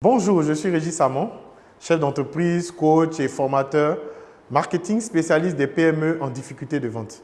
Bonjour, je suis Régis Samon, chef d'entreprise, coach et formateur, marketing spécialiste des PME en difficulté de vente.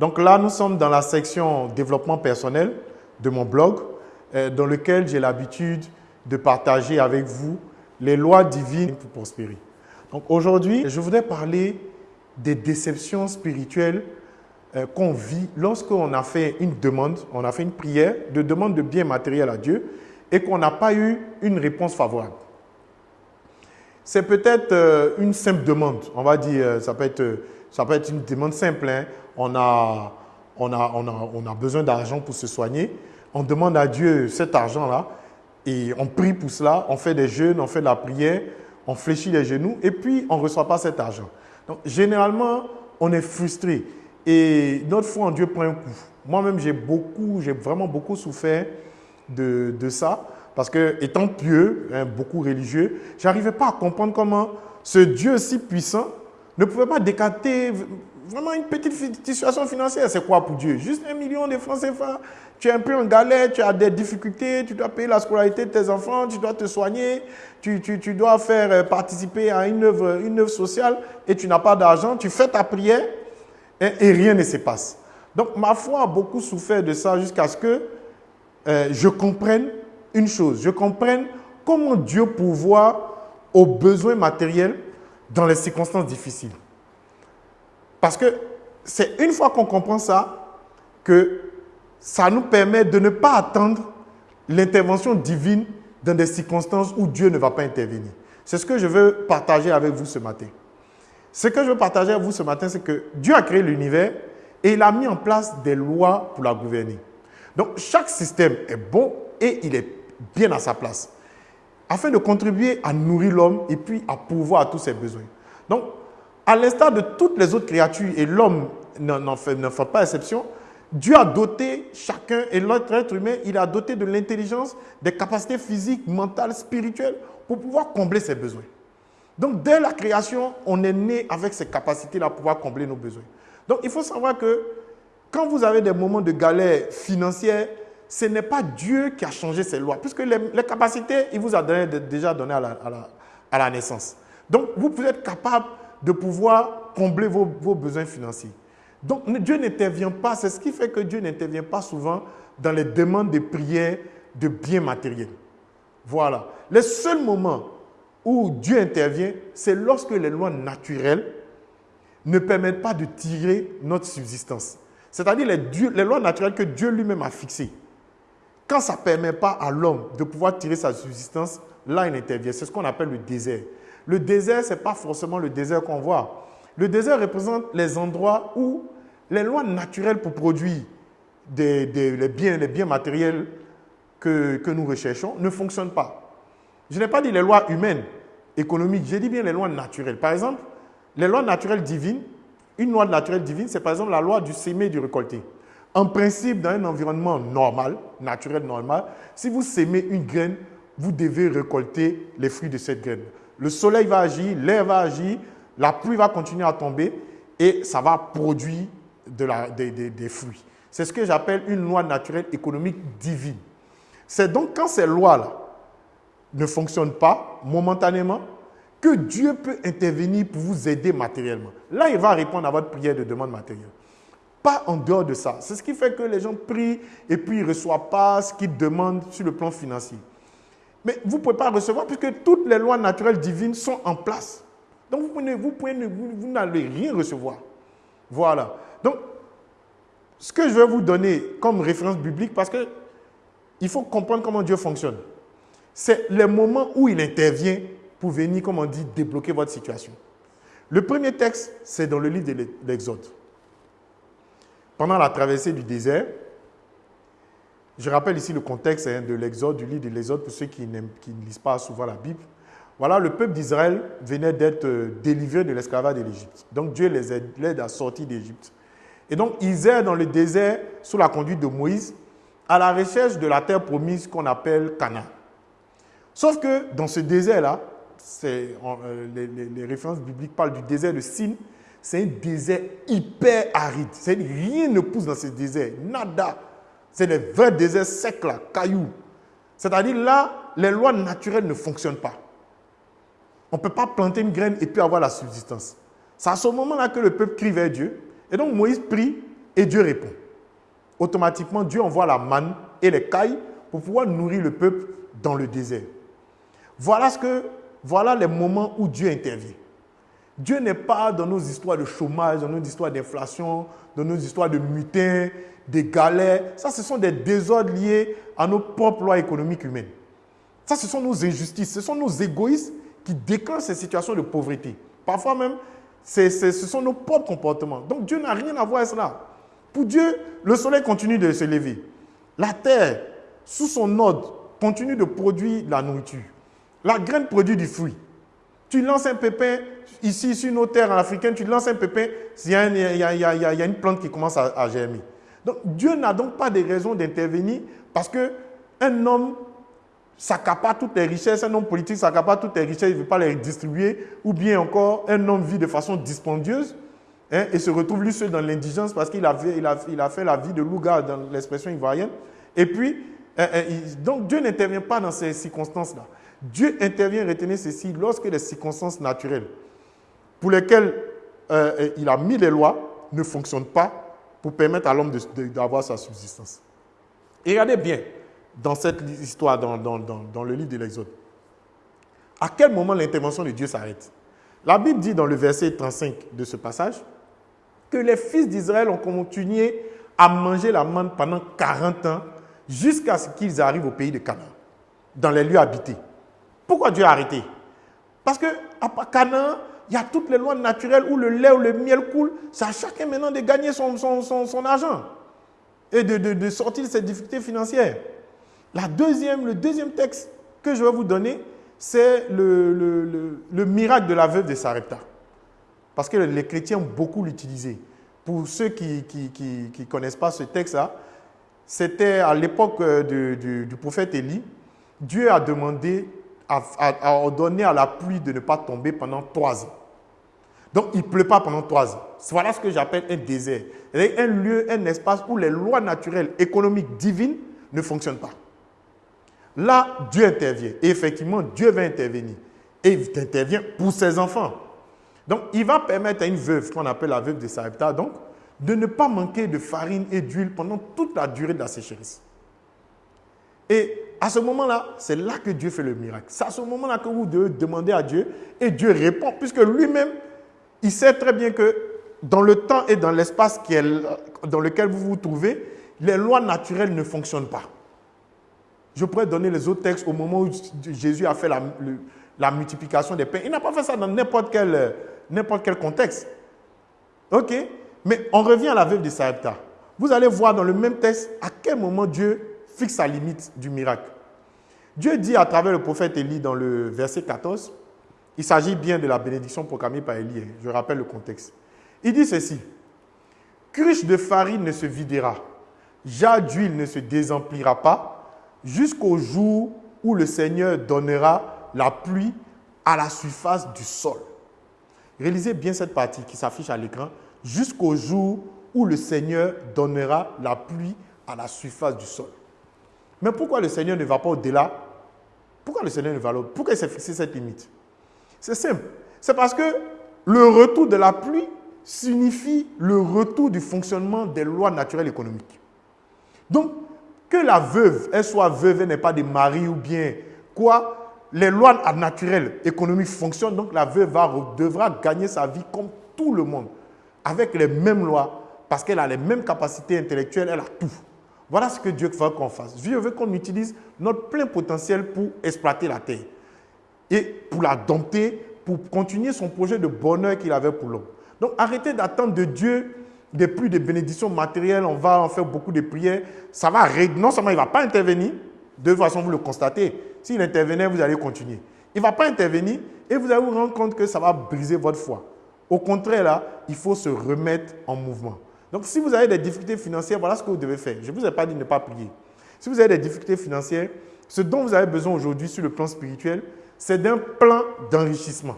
Donc là, nous sommes dans la section développement personnel de mon blog, euh, dans lequel j'ai l'habitude de partager avec vous les lois divines pour prospérer. Donc aujourd'hui, je voudrais parler des déceptions spirituelles euh, qu'on vit lorsqu'on a fait une demande, on a fait une prière de demande de biens matériels à Dieu et qu'on n'a pas eu une réponse favorable. C'est peut-être euh, une simple demande, on va dire, euh, ça peut être, ça peut être une demande simple. Hein. On, a, on, a, on, a, on a besoin d'argent pour se soigner. On demande à Dieu cet argent-là et on prie pour cela, on fait des jeûnes, on fait de la prière, on fléchit les genoux et puis on ne reçoit pas cet argent. Donc généralement, on est frustré et notre foi en Dieu prend un coup. Moi-même, j'ai beaucoup, j'ai vraiment beaucoup souffert de, ça. Parce que, étant pieux, hein, beaucoup religieux, je n'arrivais pas à comprendre comment ce Dieu si puissant ne pouvait pas décanter vraiment une petite situation financière. C'est quoi pour Dieu? Juste un million de francs CFA. Tu es un peu en galère, tu as des difficultés, tu dois payer la scolarité de tes enfants, tu dois te soigner, tu, tu, tu dois faire euh, participer à une œuvre, une œuvre sociale et tu n'as pas d'argent. Tu fais ta prière et rien ne se passe. Donc ma foi a beaucoup souffert de ça jusqu'à ce que euh, je comprenne une chose, je comprenne comment Dieu pourvoit aux besoins matériels dans les circonstances difficiles. Parce que c'est une fois qu'on comprend ça que ça nous permet de ne pas attendre l'intervention divine dans des circonstances où Dieu ne va pas intervenir. C'est ce que je veux partager avec vous ce matin. Ce que je veux partager avec vous ce matin, c'est que Dieu a créé l'univers et il a mis en place des lois pour la gouverner. Donc chaque système est bon et il est bien à sa place, afin de contribuer à nourrir l'homme et puis à pourvoir à tous ses besoins. Donc, à l'instar de toutes les autres créatures, et l'homme n'en fait, fait, pas exception, Dieu a doté chacun, et l'autre être humain, il a doté de l'intelligence, des capacités physiques, mentales, spirituelles, pour pouvoir combler ses besoins. Donc, dès la création, on est né avec ces capacités-là pour pouvoir combler nos besoins. Donc, il faut savoir que quand vous avez des moments de galère financière, ce n'est pas Dieu qui a changé ses lois, puisque les, capacités, il vous a déjà donné à la, naissance. Donc, vous pouvez être capable de pouvoir combler vos, besoins financiers. Donc, Dieu n'intervient pas, c'est ce qui fait que Dieu n'intervient pas souvent dans les demandes de prière de biens matériels. Voilà. Les seuls moments où Dieu intervient, c'est lorsque les lois naturelles ne permettent pas de tirer notre subsistance. C'est-à-dire les, lois naturelles que Dieu lui-même a fixées. Quand ça ne permet pas à l'homme de pouvoir tirer sa subsistance, là, il intervient. C'est ce qu'on appelle le désert. Le désert, ce n'est pas forcément le désert qu'on voit. Le désert représente les endroits où les lois naturelles pour produire les, biens, les biens matériels que, que nous recherchons ne fonctionnent pas. Je n'ai pas dit les lois humaines, économiques, j'ai dit bien les lois naturelles. Par exemple, les lois naturelles divines une loi naturelle divine, c'est par exemple la loi du s'aimer et du récolter. En principe, dans un environnement normal, naturel normal, si vous sémez une graine, vous devez récolter les fruits de cette graine. Le soleil va agir, l'air va agir, la pluie va continuer à tomber et ça va produire des, des fruits. C'est ce que j'appelle une loi naturelle économique divine. C'est donc quand ces lois-là ne fonctionnent pas momentanément, que Dieu peut intervenir pour vous aider matériellement. Là, il va répondre à votre prière de demande matérielle. Pas en dehors de ça. C'est ce qui fait que les gens prient et puis ils ne reçoivent pas ce qu'ils demandent sur le plan financier. Mais vous ne pouvez pas recevoir puisque toutes les lois naturelles divines sont en place. Donc vous, pouvez, vous, pouvez, vous n'allez rien recevoir. Voilà. Donc, ce que je vais vous donner comme référence biblique, parce que il faut comprendre comment Dieu fonctionne, c'est les moments où il intervient pour venir, comme on dit, débloquer votre situation. Le premier texte, c'est dans le livre de l'Exode. Pendant la traversée du désert, je rappelle ici le contexte hein, de l'Exode, du livre de l'Exode, pour ceux qui, ne lisent pas souvent la Bible. Voilà, le peuple d'Israël venait d'être euh, délivré de l'esclavage de l'Égypte. Donc Dieu les aide, à sortir d'Égypte. Et donc ils errent dans le désert sous la conduite de Moïse à la recherche de la terre promise qu'on appelle Canaan. Sauf que dans ce désert-là, euh, les, références bibliques parlent du désert de Sin. C'est un désert hyper aride. Rien ne pousse dans ce désert. Nada. C'est des vrais déserts secs là, cailloux. C'est-à-dire là, les lois naturelles ne fonctionnent pas. On ne peut pas planter une graine et puis avoir la subsistance. C'est à ce moment-là que le peuple crie vers Dieu. Et donc Moïse prie et Dieu répond. Automatiquement, Dieu envoie la manne et les cailles pour pouvoir nourrir le peuple dans le désert. Voilà, ce que, voilà les moments où Dieu intervient. Dieu n'est pas dans nos histoires de chômage, dans nos histoires d'inflation, dans nos histoires de mutins, des galères. Ça, ce sont des désordres liés à nos propres lois économiques humaines. Ça, ce sont nos injustices, ce sont nos égoïsmes qui déclenchent ces situations de pauvreté. Parfois même, ce sont nos propres comportements. Donc Dieu n'a rien à voir avec cela. Pour Dieu, le soleil continue de se lever. La terre, sous son ordre, continue de produire la nourriture. La graine produit du fruit. Tu lances un pépin, ici, sur nos terres africaines, tu lances un pépin, il y, a, une plante qui commence à, germer. Donc Dieu n'a donc pas de raison d'intervenir parce qu'un homme s'accapare toutes les richesses, un homme politique s'accapare toutes les richesses, il ne veut pas les distribuer, ou bien encore un homme vit de façon dispendieuse hein, et se retrouve lui seul dans l'indigence parce qu'il a, fait la vie de louga dans l'expression ivoirienne. Et puis, hein, hein, donc Dieu n'intervient pas dans ces circonstances-là. Dieu intervient, retenez ceci, lorsque les circonstances naturelles pour lesquelles euh, il a mis les lois ne fonctionnent pas pour permettre à l'homme d'avoir sa subsistance. Et regardez bien, dans cette histoire, dans, dans, le livre de l'Exode. À quel moment l'intervention de Dieu s'arrête? La Bible dit dans le verset 35 de ce passage que les fils d'Israël ont continué à manger la manne pendant 40 ans jusqu'à ce qu'ils arrivent au pays de Canaan, dans les lieux habités. Pourquoi Dieu a arrêté? Parce que à Canaan, il y a toutes les lois naturelles où le lait ou le miel coule. C'est à chacun maintenant de gagner son, son, argent et de, de, de sortir de ses difficultés financières. La deuxième, le deuxième texte que je vais vous donner, c'est le, miracle de la veuve de Sarepta. Parce que les chrétiens ont beaucoup l'utilisé. Pour ceux qui ne connaissent pas ce texte-là, c'était à l'époque euh, du, prophète Élie. Dieu a demandé, a, ordonné à la pluie de ne pas tomber pendant trois ans. Donc, il ne pleut pas pendant trois ans. Voilà ce que j'appelle un désert. Un lieu, un espace où les lois naturelles, économiques, divines ne fonctionnent pas. Là, Dieu intervient. Et effectivement, Dieu va intervenir. Et il intervient pour ses enfants. Donc, il va permettre à une veuve, qu'on appelle la veuve de Sarepta, donc, de ne pas manquer de farine et d'huile pendant toute la durée de la sécheresse. Et à ce moment-là, c'est là que Dieu fait le miracle. C'est à ce moment-là que vous devez demander à Dieu et Dieu répond, puisque lui-même, il sait très bien que dans le temps et dans l'espace dans lequel vous vous trouvez, les lois naturelles ne fonctionnent pas. Je pourrais donner les autres textes au moment où Jésus a fait la, multiplication des pains. Il n'a pas fait ça dans n'importe quel, quel contexte. OK? Mais on revient à la veuve de Sarepta. Vous allez voir dans le même texte à quel moment Dieu fixe la limite du miracle. Dieu dit à travers le prophète Élie dans le verset 14, il s'agit bien de la bénédiction proclamée par Élie, hein. je rappelle le contexte. Il dit ceci, cruche de farine ne se videra, jarre d'huile ne se désemplira pas, jusqu'au jour où le Seigneur donnera la pluie à la surface du sol. Réalisez bien cette partie qui s'affiche à l'écran. Jusqu'au jour où le Seigneur donnera la pluie à la surface du sol. Mais pourquoi le Seigneur ne va pas au-delà? Pourquoi le Seigneur ne va pas au-delà? Pourquoi il s'est fixé cette limite? C'est simple. C'est parce que le retour de la pluie signifie le retour du fonctionnement des lois naturelles économiques. Donc, que la veuve, elle soit veuve, elle n'est pas des maris ou bien quoi, les lois naturelles économiques fonctionnent, donc la veuve devra gagner sa vie comme tout le monde, avec les mêmes lois, parce qu'elle a les mêmes capacités intellectuelles, elle a tout. Voilà ce que Dieu veut qu'on fasse. Dieu veut qu'on utilise notre plein potentiel pour exploiter la terre et pour la dompter, pour continuer son projet de bonheur qu'il avait pour l'homme. Donc arrêtez d'attendre de Dieu des pluies de bénédictions matérielles, on va en faire beaucoup de prières. Ça va, non seulement il ne va pas intervenir, de toute façon vous le constatez, s'il intervenait, vous allez continuer. Il ne va pas intervenir et vous allez vous rendre compte que ça va briser votre foi. Au contraire, là, il faut se remettre en mouvement. Donc, si vous avez des difficultés financières, voilà ce que vous devez faire. Je ne vous ai pas dit de ne pas prier. Si vous avez des difficultés financières, ce dont vous avez besoin aujourd'hui sur le plan spirituel, c'est d'un plan d'enrichissement.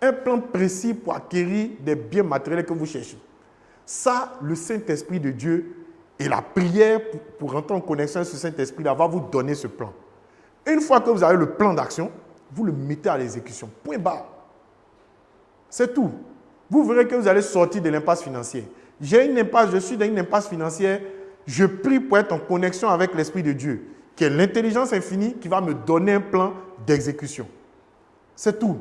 Un plan précis pour acquérir des biens matériels que vous cherchez. Ça, le Saint-Esprit de Dieu et la prière pour, rentrer en connexion avec ce Saint-Esprit va vous donner ce plan. Une fois que vous avez le plan d'action, vous le mettez à l'exécution. Point barre. C'est tout. Vous verrez que vous allez sortir de l'impasse financière. J'ai une impasse, je suis dans une impasse financière. Je prie pour être en connexion avec l'Esprit de Dieu, qui est l'intelligence infinie qui va me donner un plan d'exécution. C'est tout.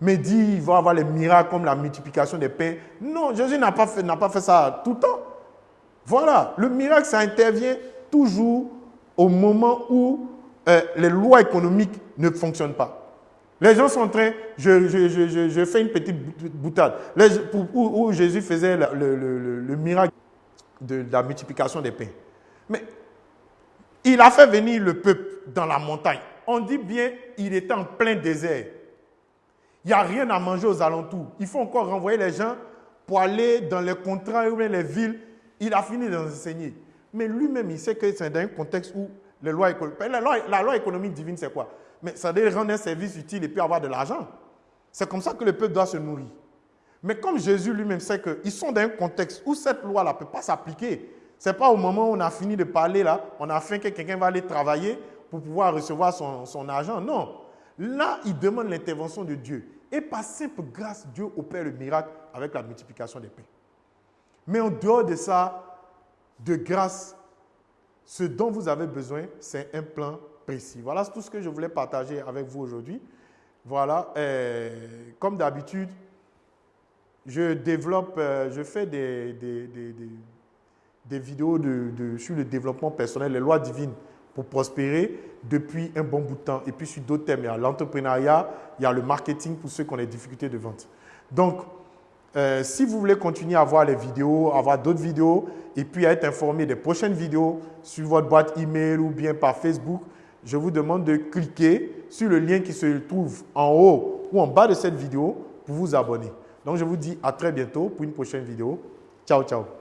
Mais dit, il va avoir les miracles comme la multiplication des pains. Non, Jésus n'a pas, fait, pas fait ça tout le temps. Voilà, le miracle, ça intervient toujours au moment où euh, les lois économiques ne fonctionnent pas. Les gens sont en train, je, fais une petite boutade, où, Jésus faisait le, miracle de, la multiplication des pains. Mais il a fait venir le peuple dans la montagne. On dit bien, il était en plein désert. Il n'y a rien à manger aux alentours. Il faut encore renvoyer les gens pour aller dans les contrats ou les villes. Il a fini d'enseigner. Mais lui-même, il sait que c'est dans un contexte où les lois, loi, la loi économique divine, c'est quoi? Mais ça doit rendre un service utile et puis avoir de l'argent. C'est comme ça que le peuple doit se nourrir. Mais comme Jésus lui-même sait qu'ils sont dans un contexte où cette loi-là ne peut pas s'appliquer, ce n'est pas au moment où on a fini de parler, là, on a fait que quelqu'un va aller travailler pour pouvoir recevoir son, son argent. Non. Là, il demande l'intervention de Dieu. Et par simple grâce, Dieu opère le miracle avec la multiplication des pains. Mais en dehors de ça, de grâce, ce dont vous avez besoin, c'est un plan précis. Voilà tout ce que je voulais partager avec vous aujourd'hui. Voilà, comme d'habitude, je développe, euh, je fais des, des, vidéos de, sur le développement personnel, les lois divines pour prospérer depuis un bon bout de temps. Et puis sur d'autres thèmes, il y a l'entrepreneuriat, il y a le marketing pour ceux qui ont des difficultés de vente. Donc, euh, si vous voulez continuer à voir les vidéos, à voir d'autres vidéos, et puis à être informé des prochaines vidéos sur votre boîte email ou bien par Facebook, je vous demande de cliquer sur le lien qui se trouve en haut ou en bas de cette vidéo pour vous abonner. Donc, je vous dis à très bientôt pour une prochaine vidéo. Ciao, ciao.